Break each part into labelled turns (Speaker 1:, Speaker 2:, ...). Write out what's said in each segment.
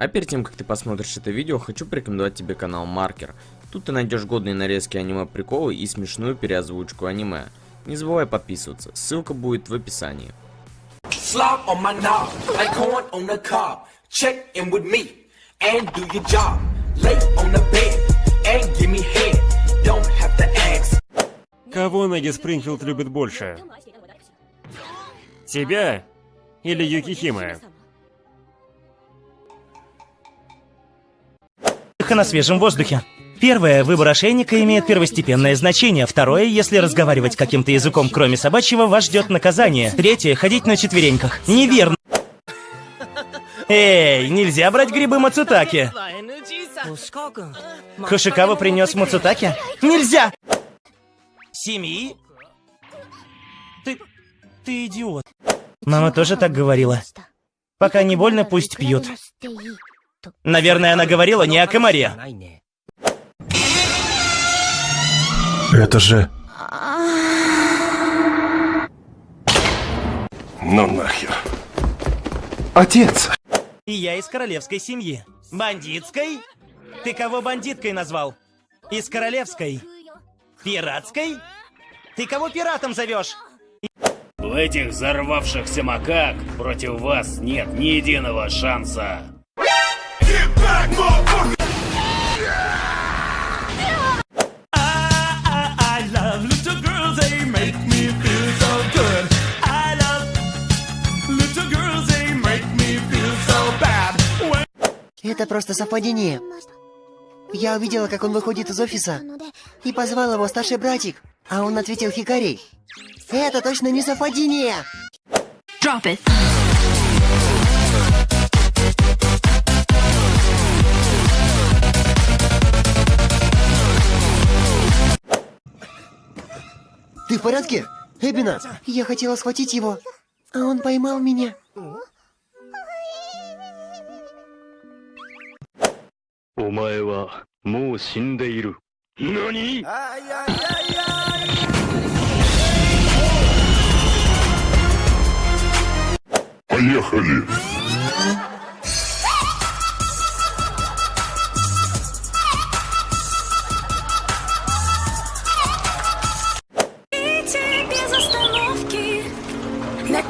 Speaker 1: А перед тем, как ты посмотришь это видео, хочу порекомендовать тебе канал Маркер. Тут ты найдешь годные нарезки аниме-приколы и смешную переозвучку аниме. Не забывай подписываться, ссылка будет в описании. Slop on my knob, like corn on
Speaker 2: Юкихима?
Speaker 3: на свежем воздухе. Первое, выбор ошейника имеет первостепенное значение. Второе, если разговаривать каким-то языком, кроме собачьего, вас ждет наказание. Третье, ходить на четвереньках. Неверно. Эй, нельзя брать грибы Мацутаки. Хошикава принес Мацутаки? Нельзя! Семьи? Ты... ты идиот. Мама тоже так говорила. Пока не больно, пусть пьют. Наверное, она говорила не о комаре.
Speaker 4: Это же... Ну нахер. Отец!
Speaker 3: И я из королевской семьи. Бандитской? Ты кого бандиткой назвал? Из королевской? Пиратской? Ты кого пиратом зовешь?
Speaker 5: У этих взорвавшихся макак против вас нет ни единого шанса.
Speaker 6: Это просто совпадение. Я увидела, как он выходит из офиса, и позвал его старший братик, а он ответил Хикари. Это точно не совпадение! Drop it. Ты в порядке? Эбина! Я хотела схватить его, а он поймал меня. Нани? Поехали! Bad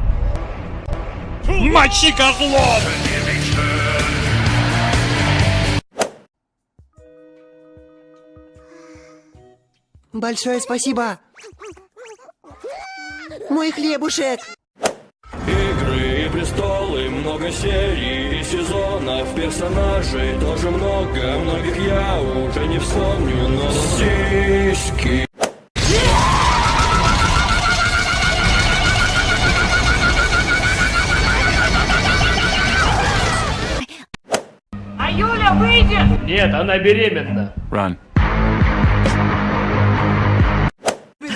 Speaker 6: Мочи козлов! Большое спасибо! Мой хлебушек!
Speaker 7: Игры и престолы, много серий и сезонов Персонажей тоже много, многих я уже не вспомню Но сиськи
Speaker 5: Нет, она беременна.
Speaker 4: Run.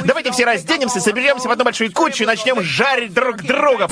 Speaker 8: Давайте все разденемся, соберемся в одну большую кучу и начнем жарить друг друга.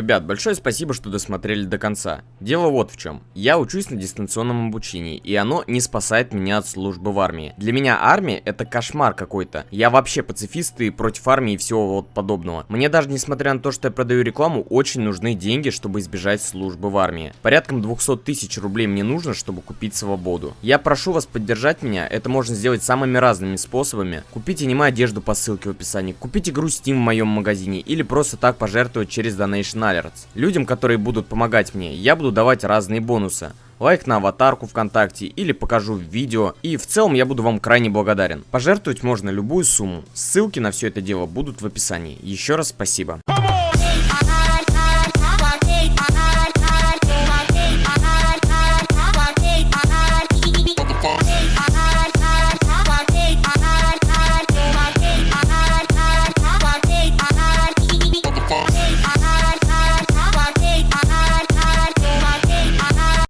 Speaker 1: Ребят, большое спасибо, что досмотрели до конца. Дело вот в чем. Я учусь на дистанционном обучении, и оно не спасает меня от службы в армии. Для меня армия это кошмар какой-то. Я вообще пацифист и против армии и всего вот подобного. Мне даже несмотря на то, что я продаю рекламу, очень нужны деньги, чтобы избежать службы в армии. Порядком 200 тысяч рублей мне нужно, чтобы купить свободу. Я прошу вас поддержать меня, это можно сделать самыми разными способами. Купите аниме одежду по ссылке в описании, купите игру Steam в моем магазине или просто так пожертвовать через Donation Alerts. Людям, которые будут помогать мне, я буду давать разные бонусы. Лайк на аватарку ВКонтакте или покажу видео. И в целом я буду вам крайне благодарен. Пожертвовать можно любую сумму. Ссылки на все это дело будут в описании. Еще раз спасибо.